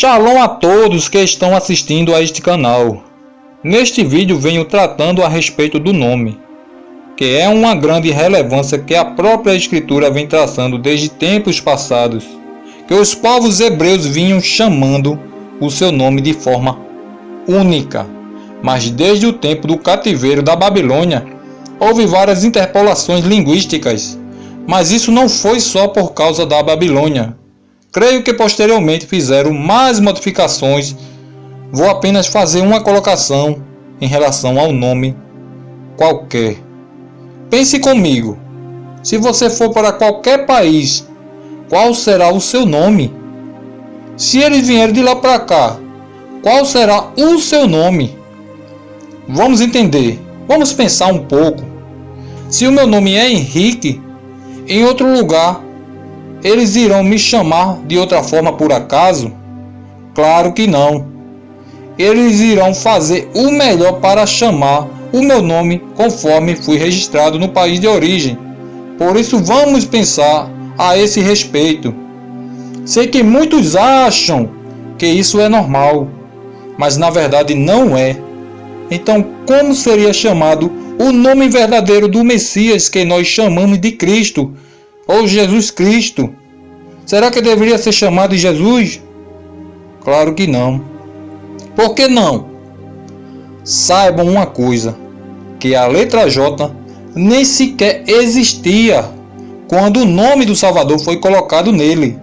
Shalom a todos que estão assistindo a este canal. Neste vídeo venho tratando a respeito do nome, que é uma grande relevância que a própria escritura vem traçando desde tempos passados, que os povos hebreus vinham chamando o seu nome de forma única. Mas desde o tempo do cativeiro da Babilônia, houve várias interpolações linguísticas, mas isso não foi só por causa da Babilônia, Creio que posteriormente fizeram mais modificações. Vou apenas fazer uma colocação em relação ao nome qualquer. Pense comigo. Se você for para qualquer país, qual será o seu nome? Se eles vierem de lá para cá, qual será o seu nome? Vamos entender. Vamos pensar um pouco. Se o meu nome é Henrique, em outro lugar eles irão me chamar de outra forma por acaso? Claro que não. Eles irão fazer o melhor para chamar o meu nome conforme fui registrado no país de origem. Por isso vamos pensar a esse respeito. Sei que muitos acham que isso é normal, mas na verdade não é. Então, como seria chamado o nome verdadeiro do Messias que nós chamamos de Cristo? Ou Jesus Cristo? Será que deveria ser chamado de Jesus? Claro que não. Por que não? Saibam uma coisa, que a letra J nem sequer existia quando o nome do Salvador foi colocado nele.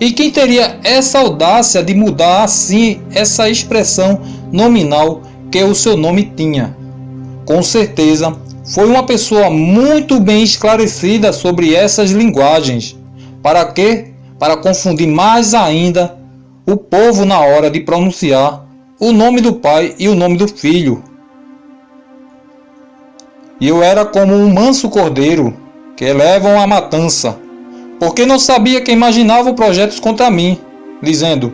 E quem teria essa audácia de mudar assim essa expressão nominal que o seu nome tinha? Com certeza foi uma pessoa muito bem esclarecida sobre essas linguagens. Para quê? Para confundir mais ainda o povo na hora de pronunciar o nome do pai e o nome do filho. E eu era como um manso cordeiro que levam a matança, porque não sabia que imaginava projetos contra mim, dizendo: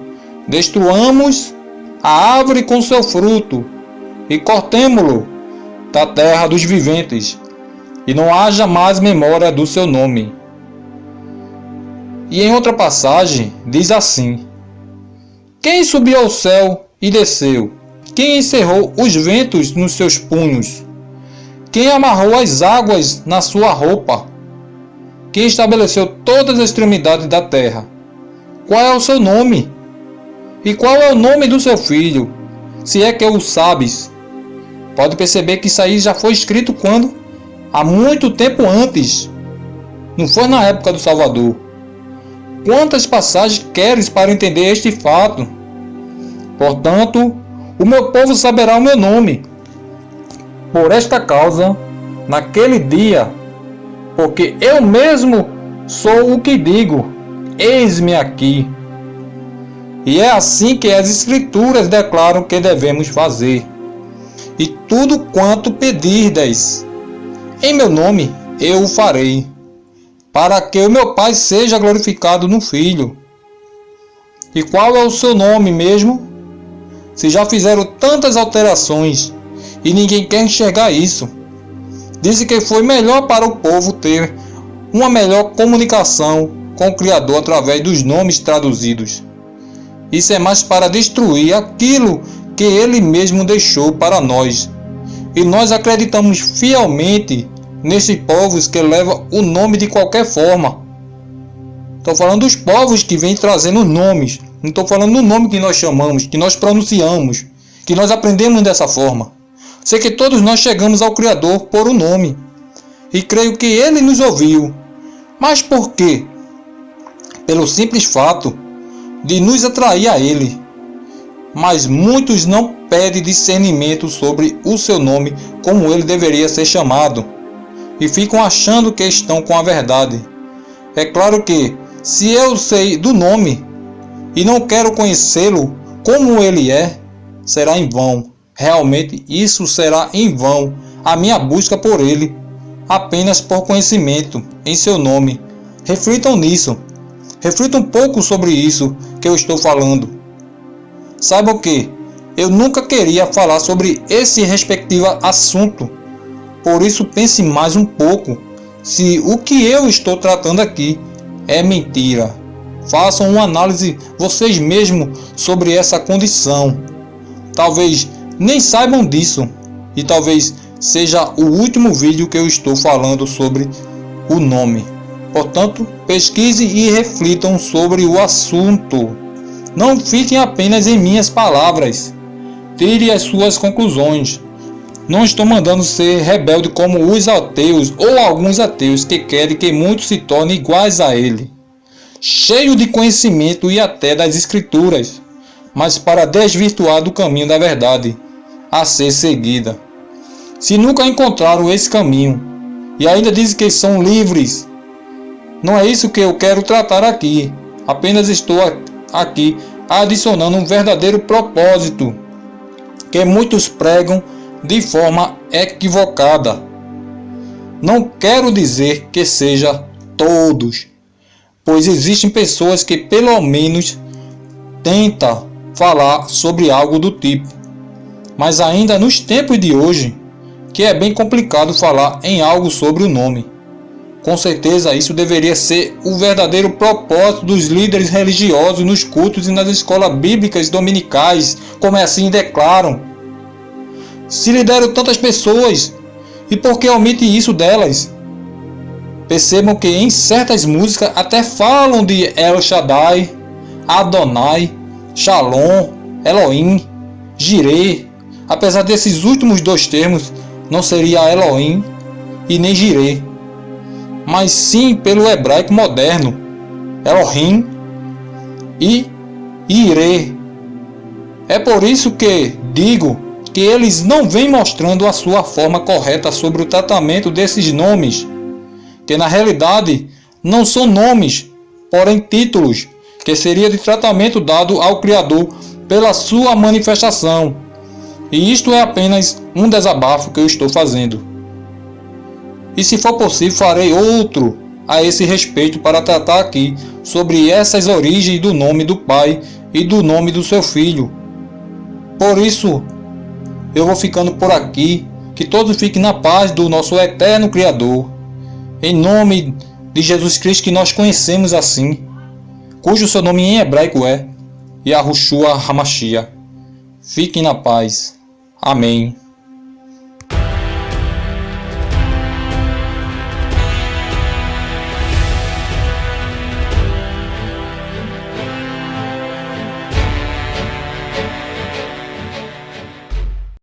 Destruamos a árvore com seu fruto e cortemo-lo da terra dos viventes, e não haja mais memória do seu nome. E em outra passagem diz assim: Quem subiu ao céu e desceu? Quem encerrou os ventos nos seus punhos? Quem amarrou as águas na sua roupa? Quem estabeleceu todas as extremidades da terra? Qual é o seu nome? E qual é o nome do seu filho? Se é que o sabes. Pode perceber que isso aí já foi escrito quando? Há muito tempo antes. Não foi na época do Salvador. Quantas passagens queres para entender este fato? Portanto, o meu povo saberá o meu nome. Por esta causa, naquele dia, porque eu mesmo sou o que digo, eis-me aqui. E é assim que as Escrituras declaram que devemos fazer e tudo quanto pedirdes em meu nome, eu o farei, para que o meu Pai seja glorificado no Filho. E qual é o seu nome mesmo? Se já fizeram tantas alterações e ninguém quer enxergar isso. Disse que foi melhor para o povo ter uma melhor comunicação com o Criador através dos nomes traduzidos. Isso é mais para destruir aquilo que ele mesmo deixou para nós. E nós acreditamos fielmente nesses povos que levam o nome de qualquer forma. Estou falando dos povos que vêm trazendo nomes. Não estou falando do nome que nós chamamos, que nós pronunciamos, que nós aprendemos dessa forma. Sei que todos nós chegamos ao Criador por um nome. E creio que Ele nos ouviu. Mas por quê? Pelo simples fato de nos atrair a Ele mas muitos não pedem discernimento sobre o seu nome como ele deveria ser chamado, e ficam achando que estão com a verdade. É claro que, se eu sei do nome e não quero conhecê-lo como ele é, será em vão. Realmente isso será em vão a minha busca por ele, apenas por conhecimento em seu nome. Reflitam nisso. Reflitam um pouco sobre isso que eu estou falando. Saiba que eu nunca queria falar sobre esse respectivo assunto. Por isso pense mais um pouco se o que eu estou tratando aqui é mentira façam uma análise vocês mesmos sobre essa condição. Talvez nem saibam disso e talvez seja o último vídeo que eu estou falando sobre o nome. Portanto, pesquise e reflitam sobre o assunto. Não fiquem apenas em minhas palavras. Tire as suas conclusões. Não estou mandando ser rebelde como os ateus ou alguns ateus que querem que muitos se tornem iguais a ele, cheio de conhecimento e até das escrituras, mas para desvirtuar do caminho da verdade a ser seguida. Se nunca encontraram esse caminho e ainda dizem que são livres, não é isso que eu quero tratar aqui. Apenas estou aqui adicionando um verdadeiro propósito que muitos pregam de forma equivocada. Não quero dizer que seja todos, pois existem pessoas que pelo menos tentam falar sobre algo do tipo. Mas ainda nos tempos de hoje, que é bem complicado falar em algo sobre o nome. Com certeza isso deveria ser o verdadeiro propósito dos líderes religiosos nos cultos e nas escolas bíblicas dominicais, como assim declaram se lhe deram tantas pessoas, e por que omite isso delas? Percebam que em certas músicas até falam de El Shaddai, Adonai, Shalom, Elohim, Jireh. Apesar desses últimos dois termos, não seria Elohim e nem Jireh, mas sim pelo hebraico moderno, Elohim e Ire. É por isso que digo que eles não vêm mostrando a sua forma correta sobre o tratamento desses nomes, que na realidade não são nomes, porém títulos, que seria de tratamento dado ao Criador pela sua manifestação. E isto é apenas um desabafo que eu estou fazendo. E se for possível, farei outro a esse respeito para tratar aqui sobre essas origens do nome do Pai e do nome do seu Filho. Por isso, eu vou ficando por aqui. Que todos fiquem na paz do nosso eterno Criador. Em nome de Jesus Cristo que nós conhecemos assim, cujo seu nome em hebraico é Yahushua Hamashia. Fiquem na paz. Amém.